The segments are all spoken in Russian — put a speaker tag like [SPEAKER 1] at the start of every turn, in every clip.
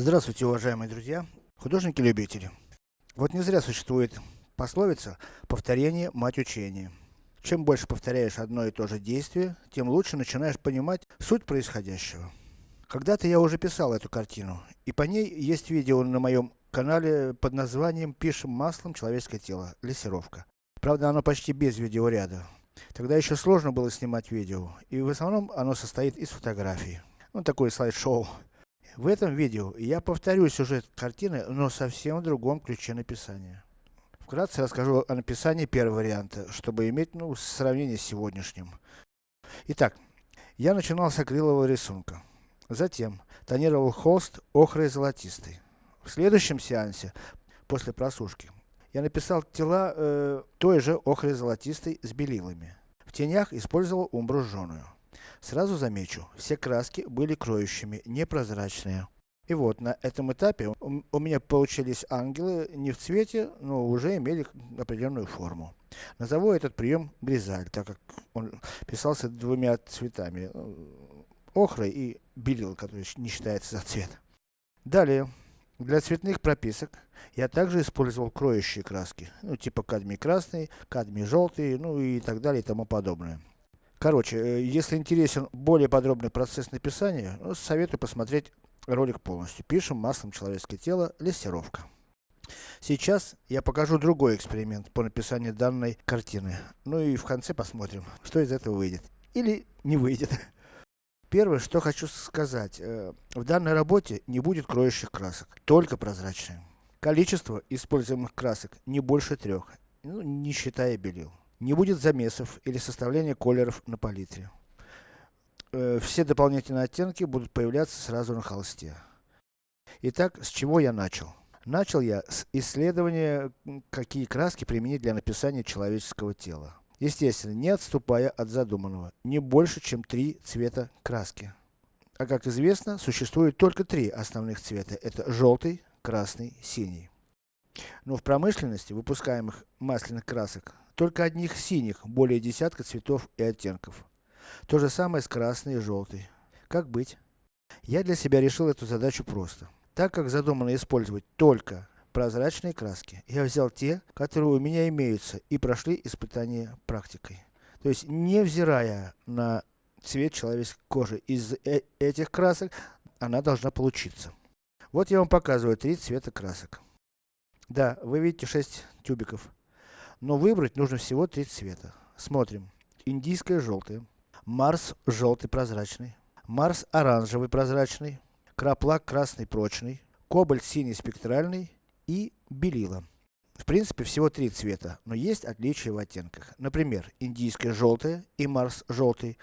[SPEAKER 1] Здравствуйте, уважаемые друзья, художники-любители. Вот не зря существует пословица «повторение – мать учения». Чем больше повторяешь одно и то же действие, тем лучше начинаешь понимать суть происходящего. Когда-то я уже писал эту картину, и по ней есть видео на моем канале под названием «Пишем маслом человеческое тело. Лессировка». Правда, оно почти без видеоряда. Тогда еще сложно было снимать видео, и в основном оно состоит из фотографий. Ну, такое слайд-шоу. В этом видео я повторю сюжет картины, но совсем в другом ключе написания. Вкратце расскажу о написании первого варианта, чтобы иметь, ну, сравнение с сегодняшним. Итак, я начинал с акрилового рисунка. Затем, тонировал холст охрой золотистый. В следующем сеансе, после просушки, я написал тела э, той же охрой золотистой с белилами. В тенях использовал умбру жженую. Сразу замечу, все краски были кроющими, непрозрачные. И вот, на этом этапе у, меня получились ангелы не в цвете, но уже имели определенную форму. Назову этот прием гризаль, так как он писался двумя цветами, э, охрой и белил, который не считается за цвет. Далее, для цветных прописок я также использовал кроющие краски, ну типа кадмий красный, кадмий желтый, ну и так далее и тому подобное. Короче, э, если интересен более подробный процесс написания, ну, советую посмотреть ролик полностью. Пишем маслом человеческое тело, лессировка. Сейчас я покажу другой эксперимент по написанию данной картины. Ну и в конце посмотрим, что из этого выйдет. Или не выйдет. Первое, что хочу сказать. Э, в данной работе не будет кроющих красок, только прозрачные. Количество используемых красок не больше трех, ну, не считая белил. Не будет замесов или составления колеров на палитре. Э, все дополнительные оттенки будут появляться сразу на холсте. Итак, с чего я начал? Начал я с исследования, какие краски применить для написания человеческого тела. Естественно, не отступая от задуманного, не больше, чем три цвета краски. А как известно, существует только три основных цвета. Это желтый, красный, синий. Но в промышленности выпускаемых масляных красок только одних синих, более десятка цветов и оттенков. То же самое с красной и желтой. Как быть? Я для себя решил эту задачу просто. Так как задумано использовать только прозрачные краски, я взял те, которые у меня имеются и прошли испытание практикой. То есть, невзирая на цвет человеческой кожи, из э этих красок она должна получиться. Вот я вам показываю три цвета красок. Да, вы видите 6 тюбиков. Но выбрать нужно всего три цвета. Смотрим. Индийское желтое. Марс желтый прозрачный. Марс оранжевый прозрачный. Краплак красный прочный. Кобальт синий спектральный. И белила. В принципе, всего три цвета, но есть отличия в оттенках. Например, индийское желтое и Марс желтый,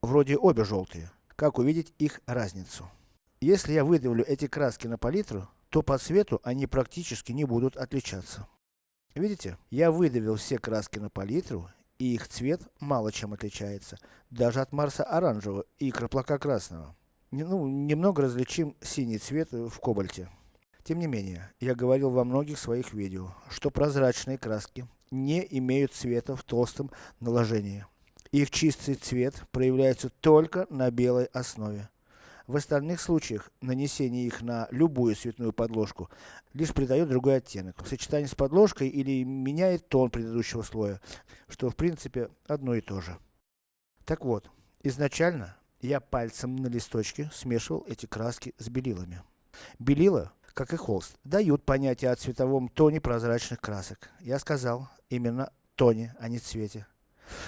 [SPEAKER 1] вроде обе желтые. Как увидеть их разницу? Если я выдавлю эти краски на палитру, то по цвету они практически не будут отличаться. Видите? Я выдавил все краски на палитру, и их цвет мало чем отличается, даже от Марса оранжевого и краплака красного. Ну, немного различим синий цвет в кобальте. Тем не менее, я говорил во многих своих видео, что прозрачные краски не имеют цвета в толстом наложении. Их чистый цвет проявляется только на белой основе. В остальных случаях, нанесение их на любую цветную подложку, лишь придает другой оттенок. В сочетании с подложкой или меняет тон предыдущего слоя, что в принципе одно и то же. Так вот, изначально я пальцем на листочке смешивал эти краски с белилами. Белила, как и холст, дают понятие о цветовом тоне прозрачных красок. Я сказал, именно тоне, а не цвете.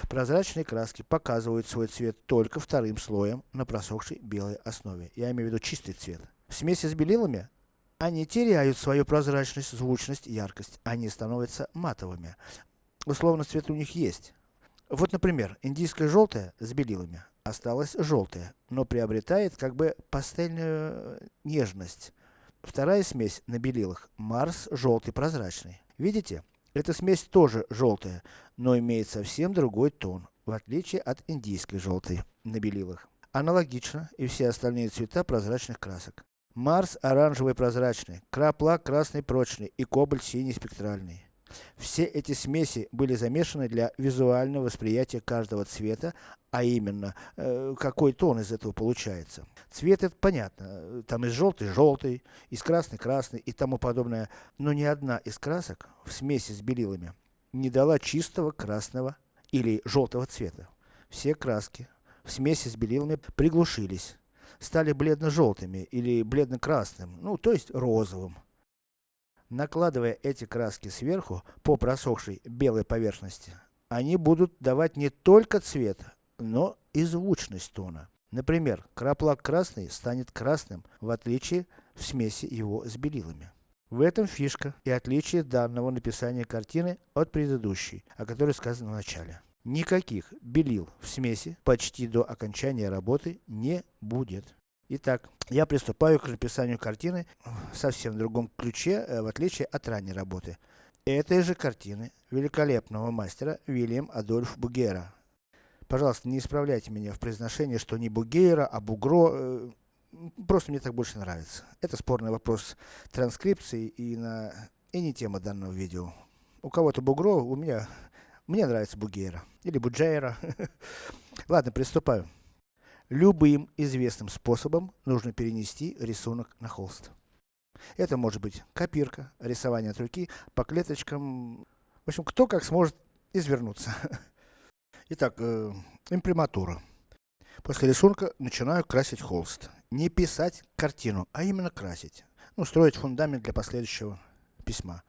[SPEAKER 1] Прозрачные краски показывают свой цвет только вторым слоем на просохшей белой основе. Я имею в виду чистый цвет. В смеси с белилами, они теряют свою прозрачность, звучность, яркость. Они становятся матовыми. Условно цвет у них есть. Вот, например, индийское желтое с белилами осталось желтое, но приобретает как бы пастельную нежность. Вторая смесь на белилах, Марс желтый прозрачный. Видите? Эта смесь тоже желтая, но имеет совсем другой тон, в отличие от индийской желтой на белилах. Аналогично и все остальные цвета прозрачных красок. Марс оранжевый прозрачный, краплак красный прочный и кобальт синий спектральный. Все эти смеси были замешаны для визуального восприятия каждого цвета, а именно, э, какой тон из этого получается. Цвет это понятно, там из желтый желтый, из красный красный и тому подобное, но ни одна из красок в смеси с белилами не дала чистого красного или желтого цвета. Все краски в смеси с белилами приглушились, стали бледно-желтыми или бледно-красным, ну то есть розовым. Накладывая эти краски сверху по просохшей белой поверхности, они будут давать не только цвет, но и звучность тона. Например, краплак красный станет красным, в отличие в смеси его с белилами. В этом фишка и отличие данного написания картины от предыдущей, о которой сказано в начале. Никаких белил в смеси почти до окончания работы не будет. Итак, я приступаю к написанию картины в совсем другом ключе, э, в отличие от ранней работы. Этой же картины великолепного мастера Вильям Адольф Бугера. Пожалуйста, не исправляйте меня в произношении, что не Бугера, а Бугро. Э, просто мне так больше нравится. Это спорный вопрос транскрипции и, на, и не тема данного видео. У кого-то Бугро, у меня, мне нравится Бугера. Или Буджейра. Ладно, приступаю. Любым известным способом нужно перенести рисунок на холст. Это может быть копирка, рисование от руки, по клеточкам. В общем, кто как сможет извернуться. Итак, э, имприматура. После рисунка начинаю красить холст. Не писать картину, а именно красить. Ну, строить фундамент для последующего письма.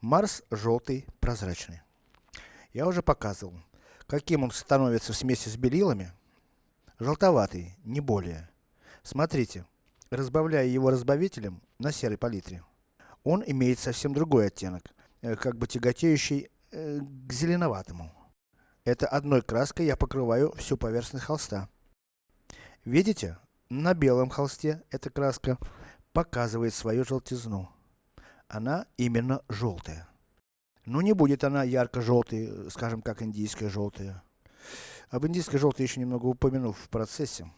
[SPEAKER 1] Марс желтый, прозрачный. Я уже показывал, каким он становится в смеси с белилами. Желтоватый, не более. Смотрите, разбавляя его разбавителем на серой палитре, он имеет совсем другой оттенок, э, как бы тяготеющий э, к зеленоватому. Это одной краской я покрываю всю поверхность холста. Видите? На белом холсте эта краска показывает свою желтизну. Она именно желтая. Ну не будет она ярко-желтой, скажем как индийская желтая. Об индийской желтой еще немного упомяну в процессе.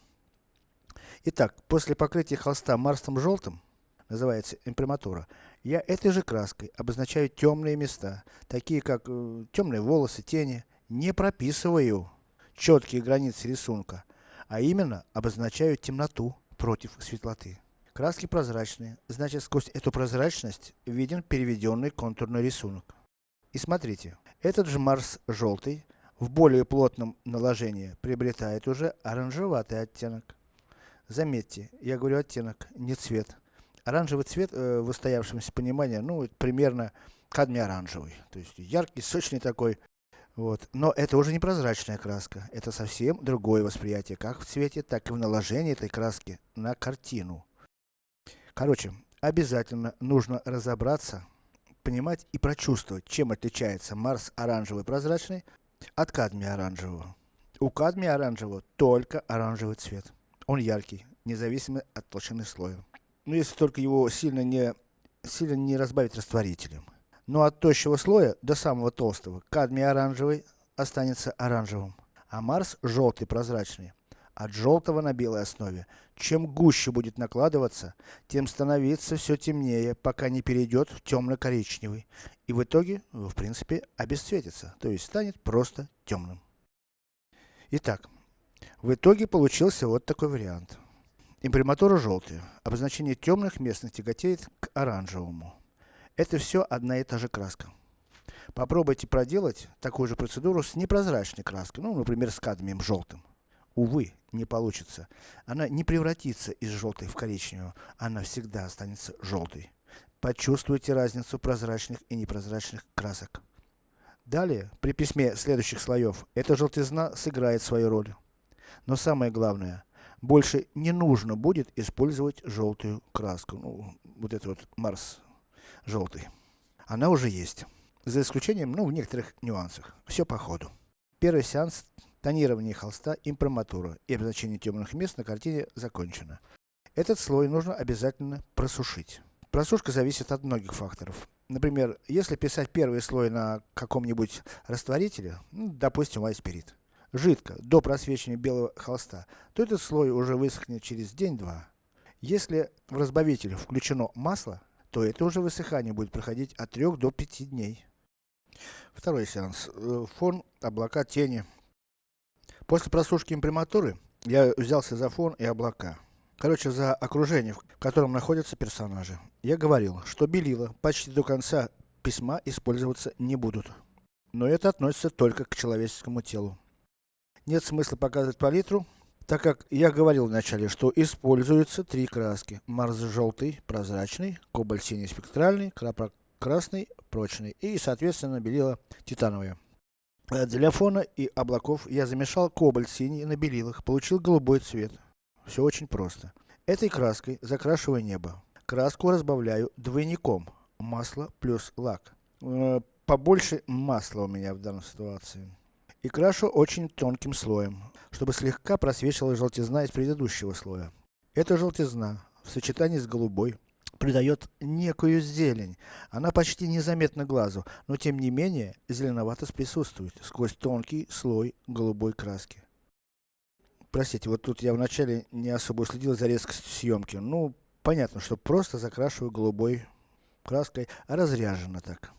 [SPEAKER 1] Итак, после покрытия холста марстом желтым, называется имприматура, я этой же краской обозначаю темные места, такие как э, темные волосы, тени, не прописываю четкие границы рисунка, а именно обозначаю темноту против светлоты. Краски прозрачные, значит сквозь эту прозрачность виден переведенный контурный рисунок. И смотрите, этот же Марс желтый в более плотном наложении приобретает уже оранжеватый оттенок. Заметьте, я говорю оттенок, не цвет. Оранжевый цвет э, в устоявшемся понимании, ну, примерно кадмий оранжевый. То есть яркий, сочный такой, вот. Но это уже не прозрачная краска. Это совсем другое восприятие, как в цвете, так и в наложении этой краски на картину. Короче, обязательно нужно разобраться, понимать и прочувствовать, чем отличается Марс оранжевый прозрачный от кадмия оранжевого. У кадмия оранжевого только оранжевый цвет. Он яркий, независимо от толщины слоя. Но если только его сильно не, сильно не разбавить растворителем. Но от тощего слоя до самого толстого кадмий оранжевый останется оранжевым, а Марс желтый прозрачный. От желтого на белой основе. Чем гуще будет накладываться, тем становиться все темнее, пока не перейдет в темно-коричневый. И в итоге, в принципе, обесцветится, то есть станет просто темным. Итак, в итоге получился вот такой вариант. Имприматура желтая. Обозначение темных местных тяготеет к оранжевому. Это все одна и та же краска. Попробуйте проделать такую же процедуру с непрозрачной краской, ну, например, с кадмием желтым. Увы, не получится. Она не превратится из желтой в коричневую, она всегда останется желтой. Почувствуйте разницу прозрачных и непрозрачных красок. Далее, при письме следующих слоев, эта желтизна сыграет свою роль. Но самое главное, больше не нужно будет использовать желтую краску. Ну, вот это вот Марс желтый. Она уже есть. За исключением, ну, в некоторых нюансах. Все по ходу. Первый сеанс тонирования холста имприматура и обозначение темных мест на картине закончено. Этот слой нужно обязательно просушить. Просушка зависит от многих факторов. Например, если писать первый слой на каком-нибудь растворителе, ну, допустим, айспирит, жидко, до просвечивания белого холста, то этот слой уже высохнет через день-два. Если в разбавитель включено масло, то это уже высыхание будет проходить от 3 до 5 дней. Второй сеанс. Э, фон, облака, тени. После просушки имприматуры, я взялся за фон и облака. Короче, за окружение, в котором находятся персонажи. Я говорил, что белила почти до конца письма использоваться не будут. Но это относится только к человеческому телу. Нет смысла показывать палитру, так как я говорил вначале, что используются три краски. Марс желтый, прозрачный, кобальт синий спектральный, крапра красный, прочный и соответственно белила титановые. Э, для фона и облаков я замешал кобальт синий на белилах, получил голубой цвет. Все очень просто. Этой краской закрашиваю небо. Краску разбавляю двойником. Масло плюс лак. Э, побольше масла у меня в данной ситуации. И крашу очень тонким слоем, чтобы слегка просвечивала желтизна из предыдущего слоя. Эта желтизна, в сочетании с голубой, придает некую зелень. Она почти незаметна глазу, но тем не менее, зеленоватость присутствует, сквозь тонкий слой голубой краски. Простите, вот тут я вначале не особо следил за резкостью съемки. Ну, понятно, что просто закрашиваю голубой краской, а разряженно так.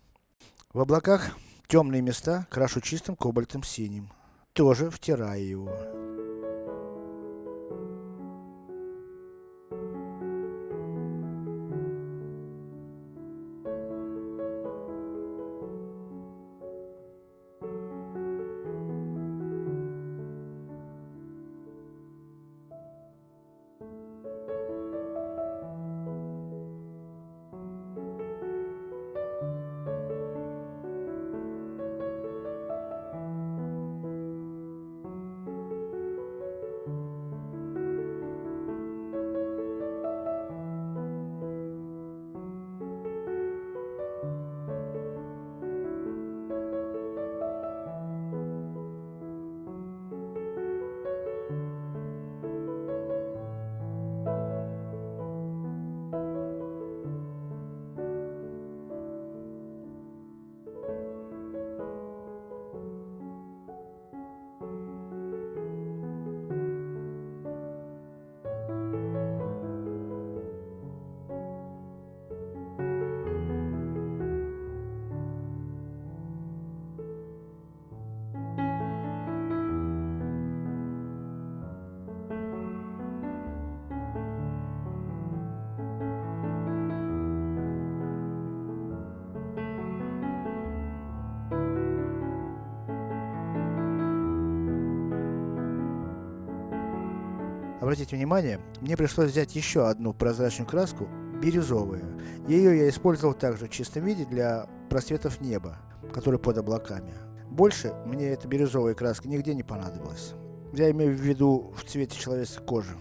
[SPEAKER 1] В облаках темные места крашу чистым кобальтом синим. Тоже втираю его. Обратите внимание, мне пришлось взять еще одну прозрачную краску, бирюзовую. Ее я использовал также в чистом виде для просветов неба, которые под облаками. Больше мне эта бирюзовая краска нигде не понадобилась. Я имею в виду в цвете человеческой кожи.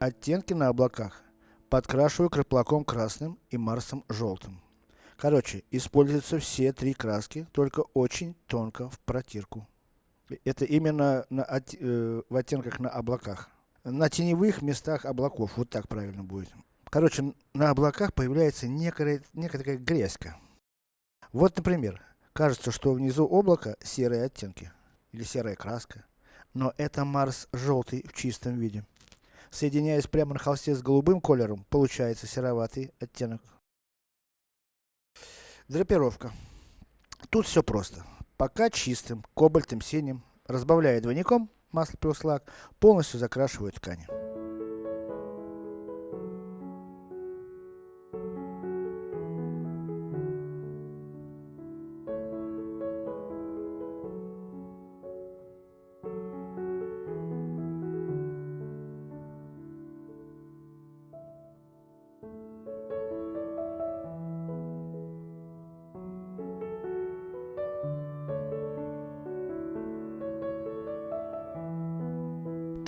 [SPEAKER 1] Оттенки на облаках подкрашиваю краплаком красным и Марсом желтым. Короче, используются все три краски, только очень тонко в протирку. Это именно на, от, э, в оттенках на облаках. На теневых местах облаков, вот так правильно будет. Короче, на облаках появляется некая, некая грязька. Вот, например, кажется, что внизу облака серые оттенки, или серая краска. Но это Марс желтый в чистом виде. Соединяясь прямо на холсте с голубым колером, получается сероватый оттенок. Драпировка. Тут все просто. Пока чистым, кобальтом синим, разбавляя двойником, масло плюс лак, полностью закрашиваю ткань.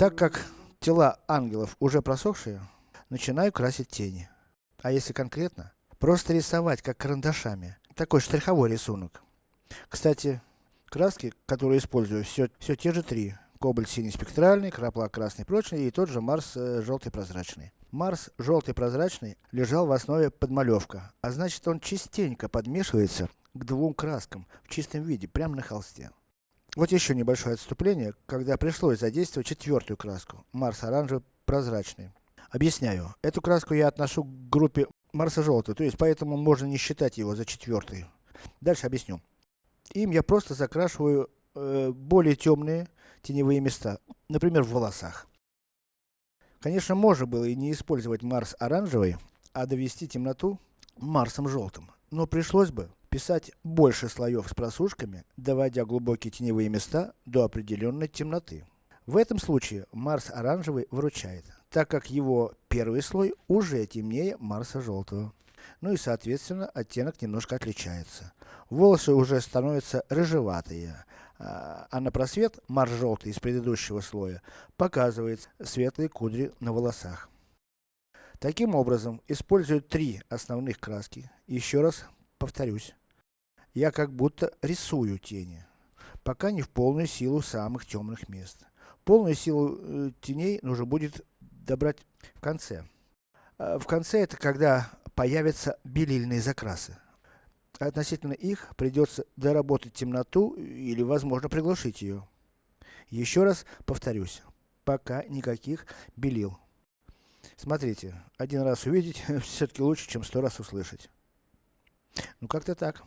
[SPEAKER 1] Так как тела ангелов уже просохшие, начинаю красить тени. А если конкретно, просто рисовать как карандашами. Такой штриховой рисунок. Кстати, краски, которые использую, все, все те же три. кобальт синий спектральный, крапла красный прочный и тот же Марс э, желтый прозрачный. Марс желтый прозрачный лежал в основе подмалевка, а значит он частенько подмешивается к двум краскам в чистом виде, прямо на холсте. Вот еще небольшое отступление, когда пришлось задействовать четвертую краску, Марс оранжевый прозрачный. Объясняю, эту краску я отношу к группе Марса желтый, то есть поэтому можно не считать его за четвертый. Дальше объясню. Им я просто закрашиваю э, более темные теневые места, например в волосах. Конечно, можно было и не использовать Марс оранжевый, а довести темноту Марсом желтым. Но пришлось бы писать больше слоев с просушками, доводя глубокие теневые места до определенной темноты. В этом случае Марс оранжевый выручает, так как его первый слой уже темнее Марса желтого. Ну и соответственно оттенок немножко отличается. Волосы уже становятся рыжеватые, а, а на просвет Марс желтый из предыдущего слоя показывает светлые кудри на волосах. Таким образом, используют три основных краски. Еще раз повторюсь. Я как будто рисую тени. Пока не в полную силу самых темных мест. Полную силу э, теней нужно будет добрать в конце. А в конце это когда появятся белильные закрасы. Относительно их придется доработать темноту или возможно приглушить ее. Еще раз повторюсь, пока никаких белил. Смотрите, один раз увидеть все-таки лучше, чем сто раз услышать. Ну как-то так.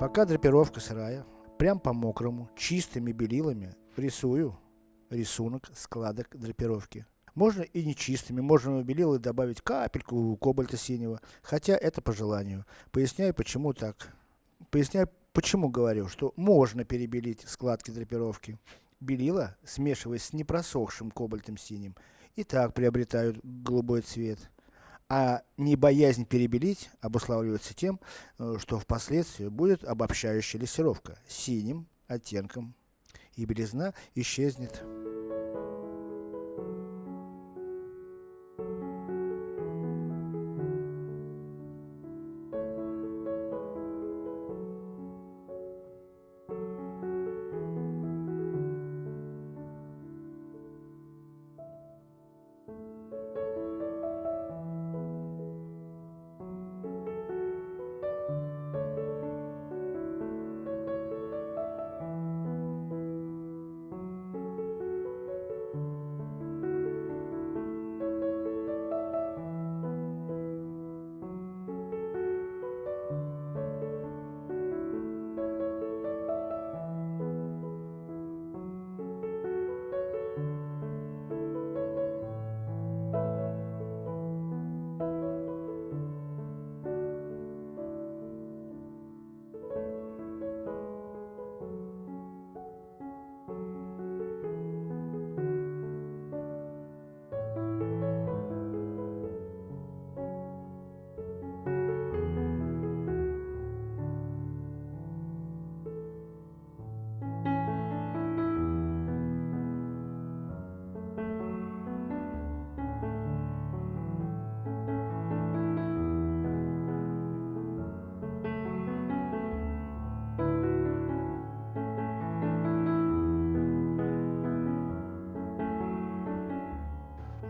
[SPEAKER 1] Пока драпировка сырая, прям по мокрому, чистыми белилами рисую рисунок складок драпировки. Можно и не чистыми, можно в белилы добавить капельку кобальта синего, хотя это по желанию. Поясняю почему так. Поясняю почему говорю, что можно перебелить складки драпировки. Белила, смешиваясь с непросохшим кобальтом синим, и так приобретают голубой цвет. А не боязнь перебелить обуславливается тем, э, что впоследствии будет обобщающая лессировка синим оттенком, и белизна исчезнет.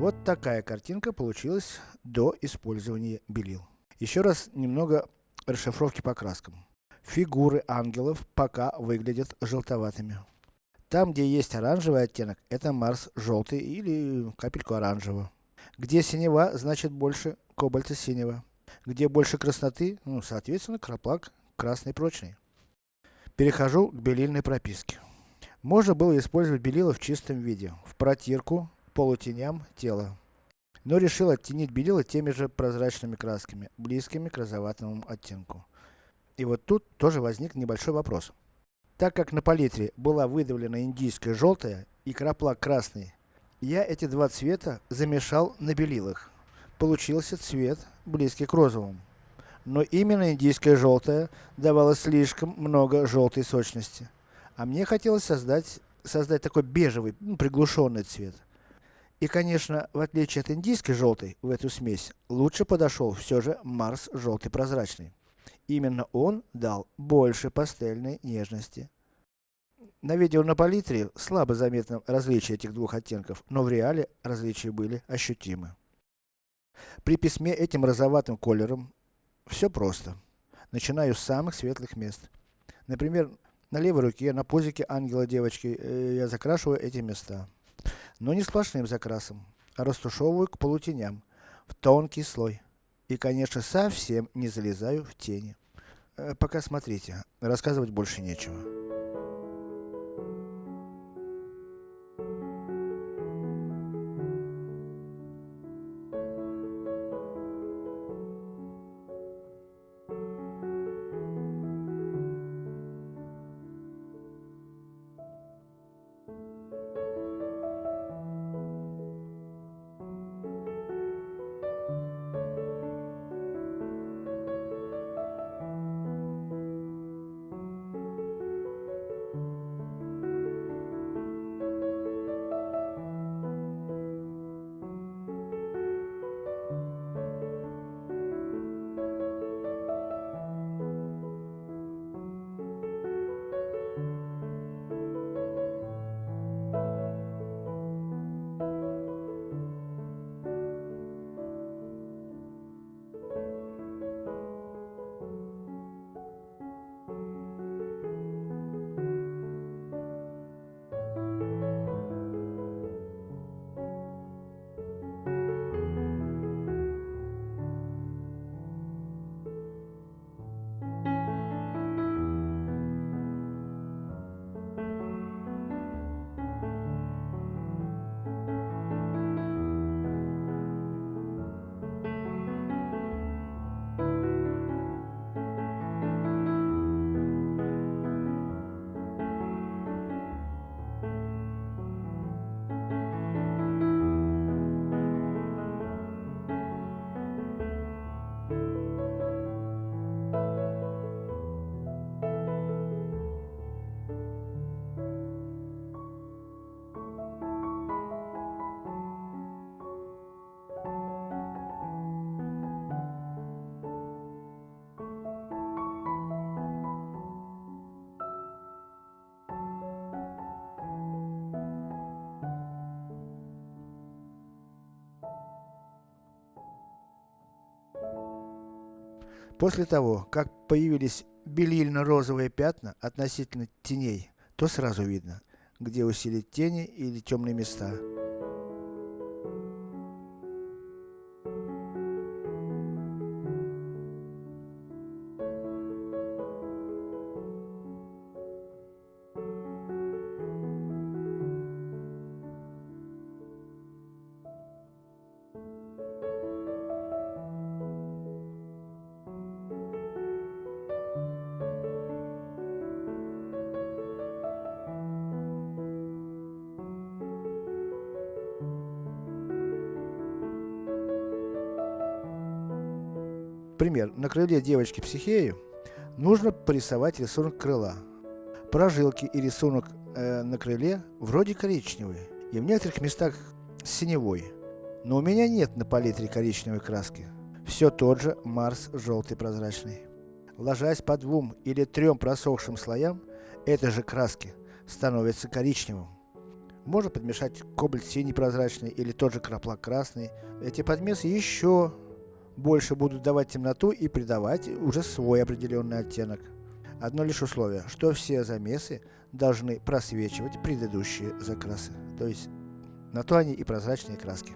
[SPEAKER 1] Вот такая картинка получилась до использования белил. Еще раз немного расшифровки по краскам. Фигуры ангелов пока выглядят желтоватыми. Там, где есть оранжевый оттенок, это Марс желтый или капельку оранжевого. Где синева, значит больше кобальта синего. Где больше красноты, ну, соответственно, краплак красный прочный. Перехожу к белильной прописке. Можно было использовать белила в чистом виде, в протирку, полутеням тела. Но решил оттенить белила теми же прозрачными красками, близкими к розоватому оттенку. И вот тут тоже возник небольшой вопрос. Так как на палитре была выдавлена индийская желтая и краплак красный, я эти два цвета замешал на белилах. Получился цвет, близкий к розовому. Но именно индийская желтая давала слишком много желтой сочности. А мне хотелось создать, создать такой бежевый, ну, приглушенный цвет. И конечно, в отличие от индийской желтой, в эту смесь, лучше подошел все же Марс желтый прозрачный. Именно он дал больше пастельной нежности. На видео на палитре слабо заметно различие этих двух оттенков, но в реале различия были ощутимы. При письме этим розоватым колером все просто. Начинаю с самых светлых мест. Например, на левой руке, на пузике ангела девочки, э, я закрашиваю эти места но не сплошным закрасом, а растушевываю к полутеням, в тонкий слой. И конечно совсем не залезаю в тени. Э, пока смотрите, рассказывать больше нечего. После того, как появились белильно-розовые пятна относительно теней, то сразу видно, где усилить тени или темные места. Пример. На крыле девочки психеи нужно порисовать рисунок крыла. Прожилки и рисунок э, на крыле вроде коричневые, и в некоторых местах синевой. Но у меня нет на палитре коричневой краски. Все тот же Марс желтый прозрачный. Ложась по двум или трем просохшим слоям, этой же краски становится коричневым. Можно подмешать кобальт синий прозрачный или тот же краплак красный. Эти подмесы еще больше будут давать темноту и придавать уже свой определенный оттенок. Одно лишь условие, что все замесы должны просвечивать предыдущие закрасы. То есть, на то они и прозрачные краски.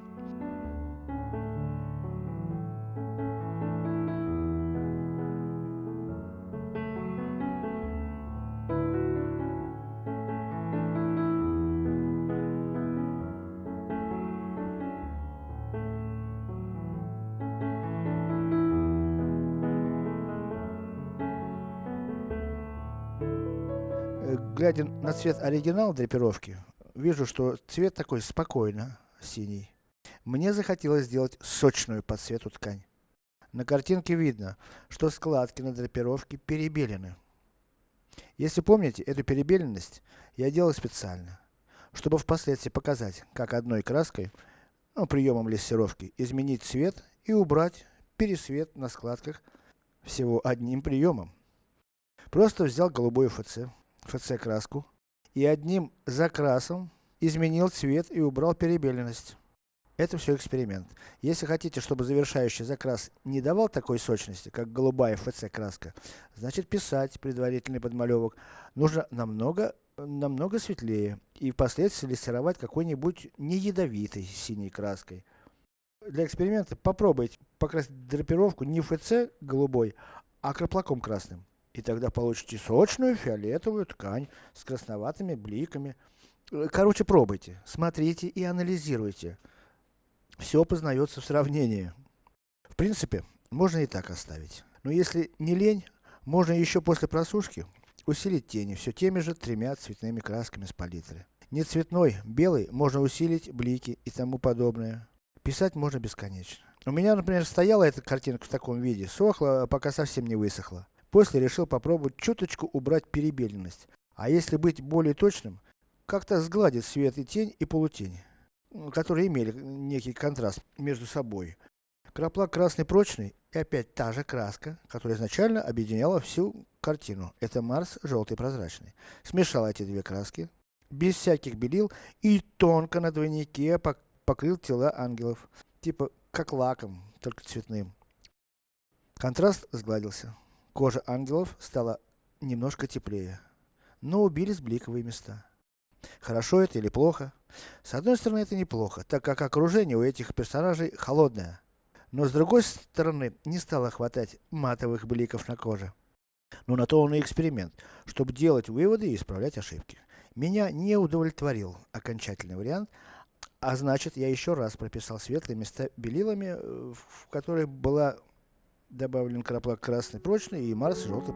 [SPEAKER 1] Глядя на цвет оригинал драпировки, вижу, что цвет такой спокойно синий. Мне захотелось сделать сочную по цвету ткань. На картинке видно, что складки на драпировке перебелены. Если помните, эту перебеленность я делал специально, чтобы впоследствии показать, как одной краской, ну, приемом лессировки, изменить цвет и убрать пересвет на складках всего одним приемом. Просто взял голубой ФЦ, ФЦ краску и одним закрасом изменил цвет и убрал перебеленность. Это все эксперимент. Если хотите, чтобы завершающий закрас не давал такой сочности, как голубая ФЦ краска, значит писать предварительный подмалевок нужно намного, намного светлее и впоследствии лессировать какой-нибудь не ядовитой синей краской. Для эксперимента попробуйте покрасить драпировку не ФЦ голубой, а краплаком красным. И тогда получите сочную фиолетовую ткань с красноватыми бликами. Э, короче, пробуйте, смотрите и анализируйте. Все познается в сравнении. В принципе, можно и так оставить. Но если не лень, можно еще после просушки усилить тени все теми же тремя цветными красками с палитры. Не цветной, белый, можно усилить блики и тому подобное. Писать можно бесконечно. У меня, например, стояла эта картинка в таком виде, сохла, пока совсем не высохла. После решил попробовать чуточку убрать перебеленность. А если быть более точным, как-то сгладить свет и тень и полутень, которые имели некий контраст между собой. Краплак красный прочный и опять та же краска, которая изначально объединяла всю картину. Это Марс желтый прозрачный. Смешал эти две краски, без всяких белил и тонко на двойнике покрыл тела ангелов. Типа как лаком, только цветным. Контраст сгладился. Кожа ангелов стала немножко теплее, но убились бликовые места. Хорошо это или плохо? С одной стороны это неплохо, так как окружение у этих персонажей холодное. Но с другой стороны, не стало хватать матовых бликов на коже. Но на то он и эксперимент, чтобы делать выводы и исправлять ошибки. Меня не удовлетворил окончательный вариант, а значит я еще раз прописал светлые места белилами, э, в которых была добавлен краплак красный прочный и Марс желтый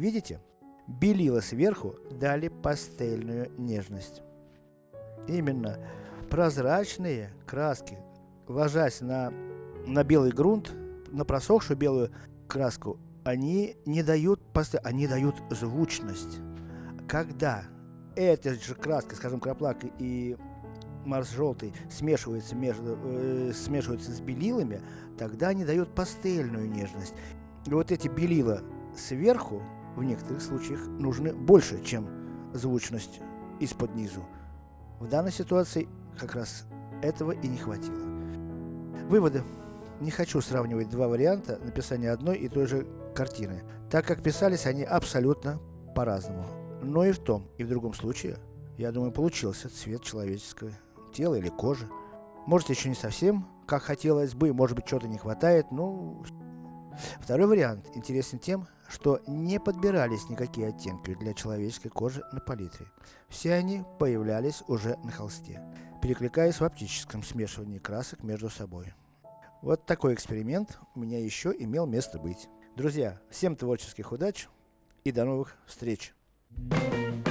[SPEAKER 1] Видите? Белила сверху дали пастельную нежность. Именно прозрачные краски, ложась на, на белый грунт, на просохшую белую краску, они не дают пастель, они дают звучность. Когда эта же краска, скажем, краплак и Марс желтый смешивается, между, э, смешивается с белилами, тогда они дают пастельную нежность. И вот эти белила сверху, в некоторых случаях, нужны больше, чем звучность из-под низу. В данной ситуации как раз этого и не хватило. Выводы. Не хочу сравнивать два варианта написания одной и той же картины, так как писались они абсолютно по-разному. Но и в том, и в другом случае, я думаю, получился цвет человеческого тела или кожи. Может еще не совсем, как хотелось бы, может быть что-то не хватает, ну... Второй вариант интересен тем, что не подбирались никакие оттенки для человеческой кожи на палитре. Все они появлялись уже на холсте, перекликаясь в оптическом смешивании красок между собой. Вот такой эксперимент у меня еще имел место быть. Друзья, всем творческих удач и до новых встреч! Thank you.